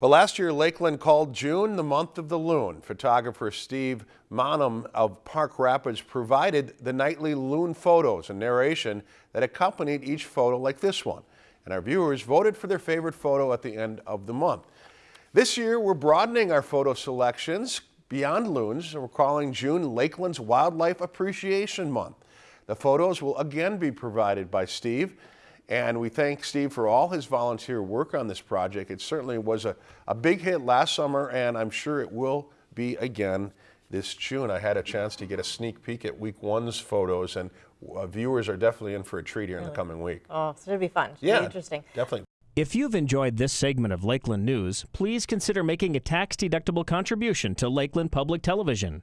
Well, last year, Lakeland called June the month of the loon. Photographer Steve Maanum of Park Rapids provided the nightly loon photos and narration that accompanied each photo like this one. And our viewers voted for their favorite photo at the end of the month. This year, we're broadening our photo selections beyond loons we're calling June Lakeland's Wildlife Appreciation Month. The photos will again be provided by Steve and we thank Steve for all his volunteer work on this project. It certainly was a, a big hit last summer, and I'm sure it will be again this June. I had a chance to get a sneak peek at week one's photos, and uh, viewers are definitely in for a treat here in the coming week. Oh, so it'll be fun. It'll yeah, be interesting. Definitely. If you've enjoyed this segment of Lakeland News, please consider making a tax-deductible contribution to Lakeland Public Television.